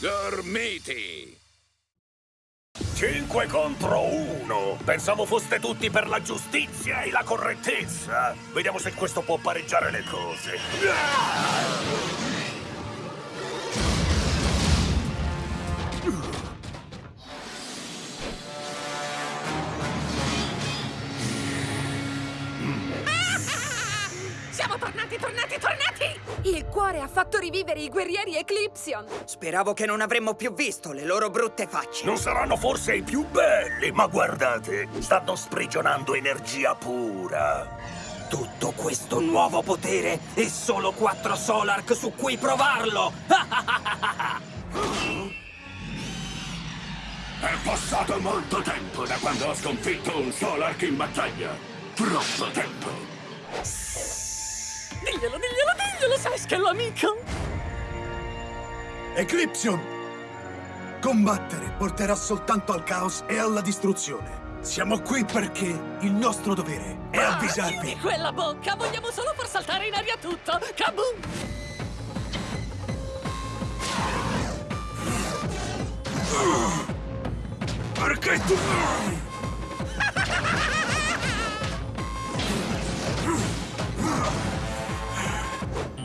Dormiti! 5 contro 1! Pensavo foste tutti per la giustizia e la correttezza! Vediamo se questo può pareggiare le cose. Siamo tornati, tornati, tornati! Il cuore ha fatto rivivere i guerrieri Eclipsion! Speravo che non avremmo più visto le loro brutte facce. Non saranno forse i più belli, ma guardate, stanno sprigionando energia pura. Tutto questo nuovo potere e solo quattro Solark su cui provarlo! È passato molto tempo da quando ho sconfitto un Solark in battaglia. Troppo tempo. Diglielo, diglielo, diglielo, sai che è l'amico! Eclipsion! Combattere porterà soltanto al caos e alla distruzione. Siamo qui perché il nostro dovere è Ah, avvisarvi. chiudi quella bocca! Vogliamo solo far saltare in aria tutto! Kaboom! Perché tu...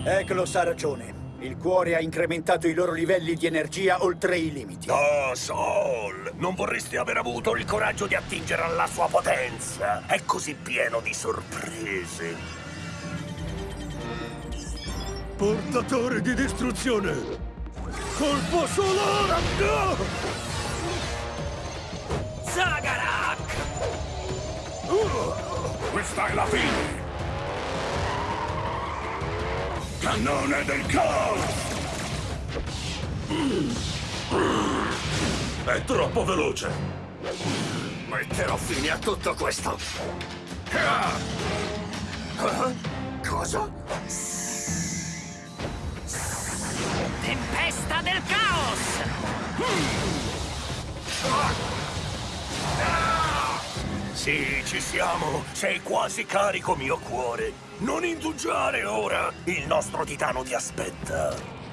Eklos ha ragione. Il cuore ha incrementato i loro livelli di energia oltre i limiti. Oh, Sol! Non vorresti aver avuto il coraggio di attingere alla sua potenza? È così pieno di sorprese. Portatore di distruzione! Colpo solare! No! Zagarak! Questa è la fine. Cannone del caos. È troppo veloce. Metterò fine a tutto questo. Ah! Ah? Cosa? Sì, ci siamo. Sei quasi carico, mio cuore. Non indugiare ora. Il nostro titano ti aspetta.